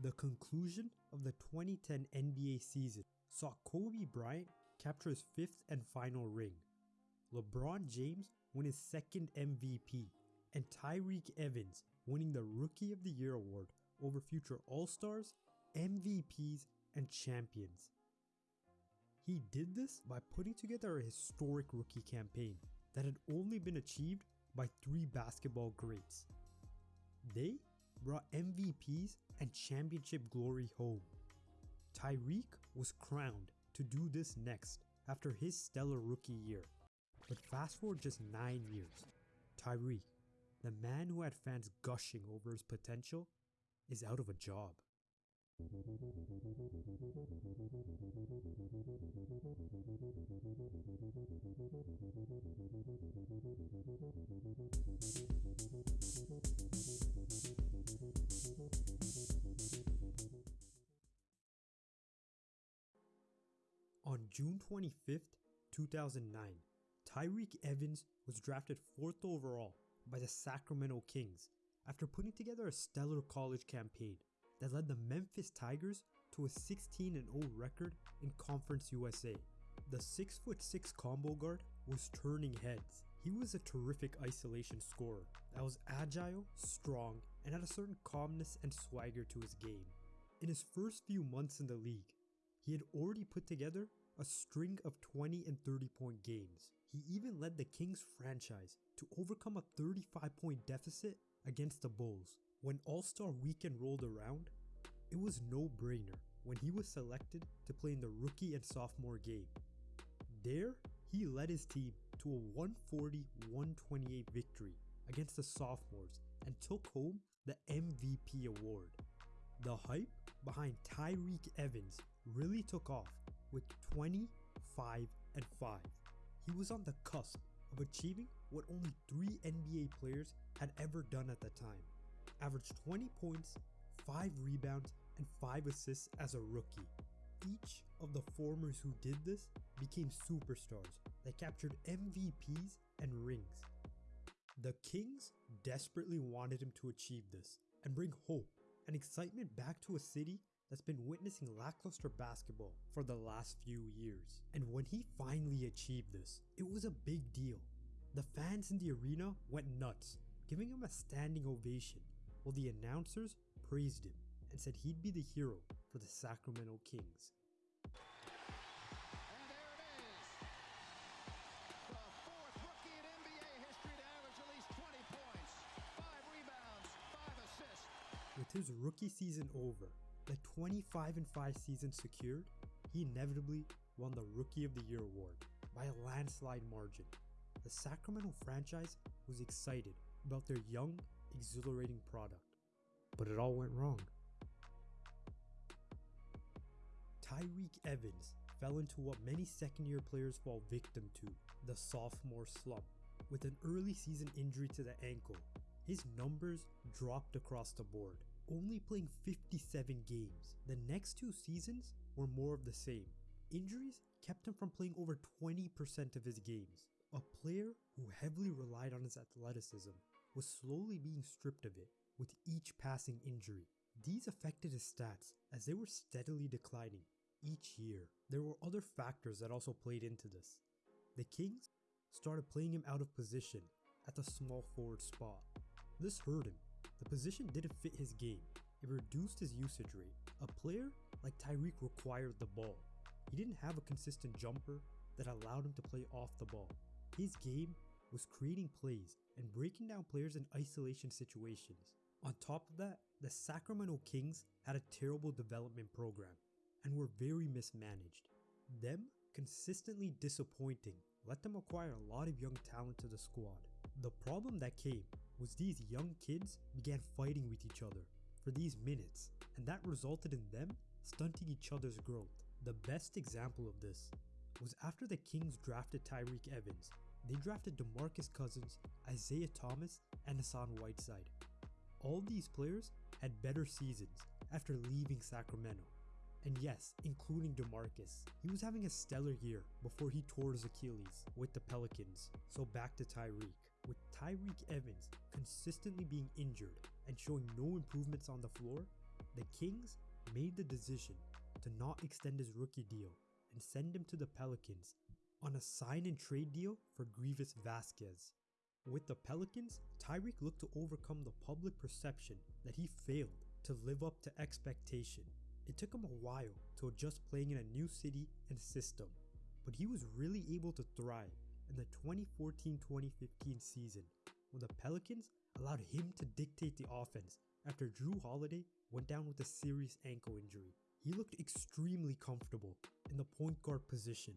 The conclusion of the 2010 NBA season saw Kobe Bryant capture his fifth and final ring, LeBron James win his second MVP, and Tyreke Evans winning the Rookie of the Year award over future All-Stars, MVPs, and champions. He did this by putting together a historic rookie campaign that had only been achieved by three basketball greats. They brought MVPs and championship glory home. Tyreke was crowned to do this next after his stellar rookie year. But fast forward just 9 years, Tyreke, the man who had fans gushing over his potential, is out of a job. On June 25th, 2009, Tyreke Evans was drafted 4th overall by the Sacramento Kings after putting together a stellar college campaign that led the Memphis Tigers to a 16-0 record in Conference USA. The 6'6 combo guard was turning heads. He was a terrific isolation scorer that was agile, strong, and had a certain calmness and swagger to his game. In his first few months in the league, he had already put together a string of 20 and 30 point games. He even led the Kings franchise to overcome a 35 point deficit against the Bulls. When All-Star Weekend rolled around, it was no brainer when he was selected to play in the rookie and sophomore game. There, he led his team to a 140-128 victory against the sophomores and took home the MVP award. The hype behind Tyreke Evans really took off with 25 and 5. He was on the cusp of achieving what only 3 NBA players had ever done at the time. Averaged 20 points, 5 rebounds, and 5 assists as a rookie. Each of the formers who did this became superstars that captured MVPs and rings. The Kings desperately wanted him to achieve this and bring hope and excitement back to a city that's been witnessing lackluster basketball for the last few years. And when he finally achieved this, it was a big deal. The fans in the arena went nuts, giving him a standing ovation, while the announcers praised him and said he'd be the hero for the Sacramento Kings. With his rookie season over, the 25 5 season secured, he inevitably won the Rookie of the Year award by a landslide margin. The Sacramento franchise was excited about their young, exhilarating product, but it all went wrong. Tyreke Evans fell into what many second year players fall victim to, the sophomore slump. With an early season injury to the ankle, his numbers dropped across the board only playing 57 games. The next two seasons were more of the same. Injuries kept him from playing over 20% of his games. A player who heavily relied on his athleticism was slowly being stripped of it with each passing injury. These affected his stats as they were steadily declining each year. There were other factors that also played into this. The Kings started playing him out of position at the small forward spot. This hurt him the position didn't fit his game. It reduced his usage rate. A player like Tyreke required the ball. He didn't have a consistent jumper that allowed him to play off the ball. His game was creating plays and breaking down players in isolation situations. On top of that, the Sacramento Kings had a terrible development program and were very mismanaged. Them consistently disappointing let them acquire a lot of young talent to the squad. The problem that came was these young kids began fighting with each other for these minutes and that resulted in them stunting each other's growth. The best example of this was after the Kings drafted Tyreke Evans, they drafted DeMarcus Cousins, Isaiah Thomas, and Hassan Whiteside. All these players had better seasons after leaving Sacramento. And yes, including DeMarcus. He was having a stellar year before he tore his Achilles with the Pelicans. So back to Tyreke. With Tyreke Evans consistently being injured and showing no improvements on the floor, the Kings made the decision to not extend his rookie deal and send him to the Pelicans on a sign and trade deal for Greivis Vasquez. With the Pelicans, Tyreke looked to overcome the public perception that he failed to live up to expectation. It took him a while to adjust playing in a new city and system, but he was really able to thrive in the 2014-2015 season when the Pelicans allowed him to dictate the offense after Jrue Holiday went down with a serious ankle injury. He looked extremely comfortable in the point guard position,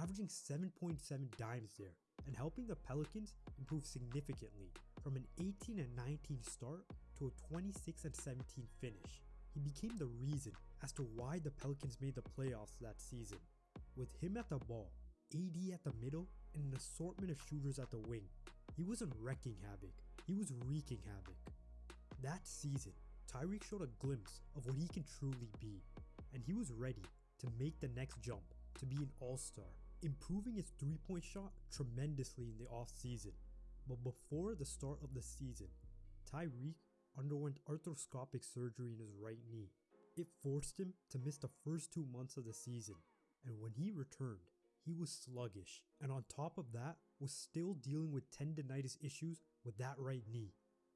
averaging 7.7 dimes there and helping the Pelicans improve significantly from an 18 and 19 start to a 26 and 17 finish. He became the reason as to why the Pelicans made the playoffs that season. With him at the ball, AD at the middle, and an assortment of shooters at the wing, he wasn't wrecking havoc, he was wreaking havoc. That season, Tyreke showed a glimpse of what he can truly be, and he was ready to make the next jump to be an all-star, improving his three-point shot tremendously in the off-season. But before the start of the season, Tyreke underwent arthroscopic surgery in his right knee. It forced him to miss the first two months of the season, and when he returned, he was sluggish, and on top of that, was still dealing with tendonitis issues with that right knee.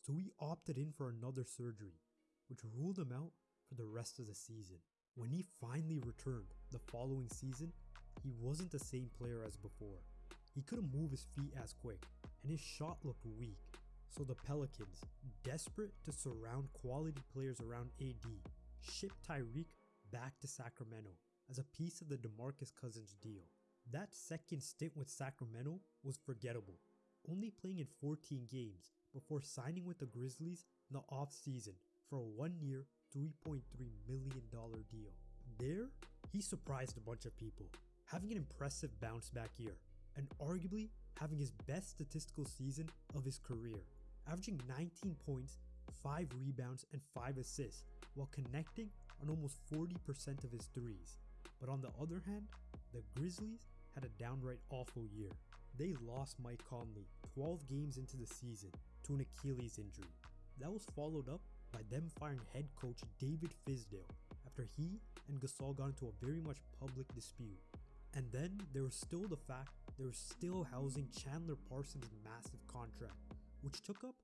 So he opted in for another surgery, which ruled him out for the rest of the season. When he finally returned the following season, he wasn't the same player as before. He couldn't move his feet as quick, and his shot looked weak. So the Pelicans, desperate to surround quality players around AD, shipped Tyreke back to Sacramento as a piece of the DeMarcus Cousins deal. That second stint with Sacramento was forgettable, only playing in 14 games before signing with the Grizzlies in the offseason for a one-year, $3.3 million deal. There, he surprised a bunch of people, having an impressive bounce back year, and arguably having his best statistical season of his career, averaging 19 points, 5 rebounds, and 5 assists, while connecting on almost 40% of his threes. But on the other hand, the Grizzlies had a downright awful year. They lost Mike Conley 12 games into the season to an Achilles injury. That was followed up by them firing head coach David Fizdale after he and Gasol got into a very much public dispute. And then there was still the fact they were still housing Chandler Parsons' massive contract, which took up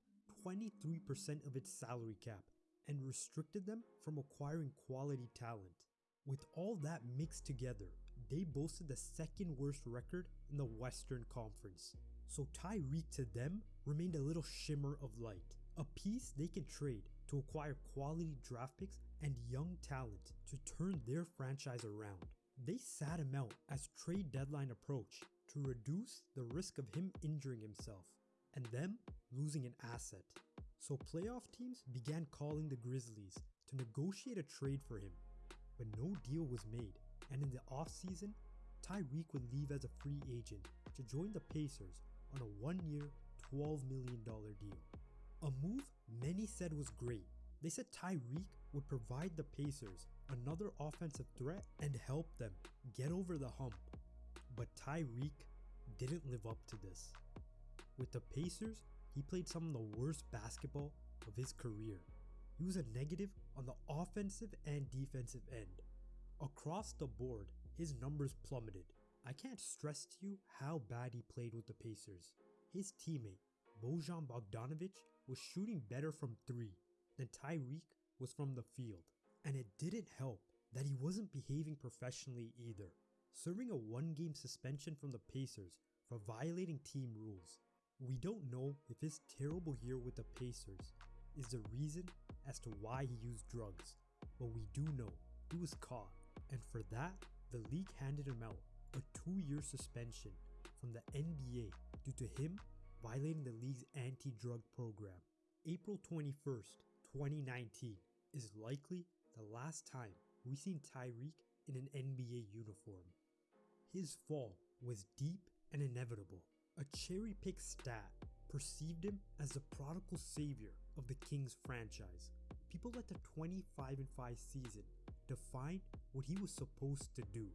23% of its salary cap and restricted them from acquiring quality talent. With all that mixed together, they boasted the second worst record in the Western Conference. So Tyreke to them remained a little shimmer of light, a piece they could trade to acquire quality draft picks and young talent to turn their franchise around. They sat him out as trade deadline approached to reduce the risk of him injuring himself and them losing an asset. So playoff teams began calling the Grizzlies to negotiate a trade for him, but no deal was made and in the offseason, Tyreke would leave as a free agent to join the Pacers on a one-year, $12 million deal. A move many said was great. They said Tyreke would provide the Pacers another offensive threat and help them get over the hump. But Tyreke didn't live up to this. With the Pacers, he played some of the worst basketball of his career. He was a negative on the offensive and defensive end. Across the board, his numbers plummeted. I can't stress to you how bad he played with the Pacers. His teammate, Bojan Bogdanovic, was shooting better from three than Tyreke was from the field. And it didn't help that he wasn't behaving professionally either, serving a one game suspension from the Pacers for violating team rules. We don't know if his terrible year with the Pacers is the reason as to why he used drugs, but we do know he was caught and for that, the league handed him out a two year suspension from the NBA due to him violating the league's anti drug program. April 21st, 2019 is likely the last time we seen Tyreke in an NBA uniform. His fall was deep and inevitable. A cherry picked stat perceived him as the prodigal savior of the Kings franchise. People let the 25 5 season define what he was supposed to do,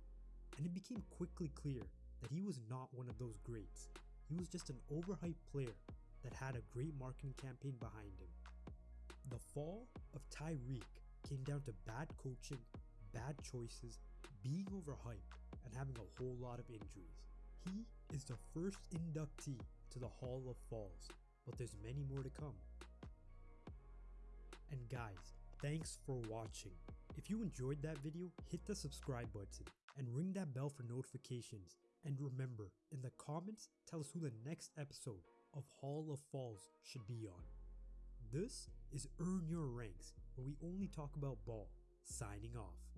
and it became quickly clear that he was not one of those greats. He was just an overhyped player that had a great marketing campaign behind him. The fall of Tyreke came down to bad coaching, bad choices, being overhyped, and having a whole lot of injuries. He is the first inductee to the Hall of Falls, but there's many more to come. And guys, thanks for watching. If you enjoyed that video, hit the subscribe button and ring that bell for notifications. And remember, in the comments, tell us who the next episode of Hall of Falls should be on. This is Earn Your Ranks, where we only talk about ball. Signing off.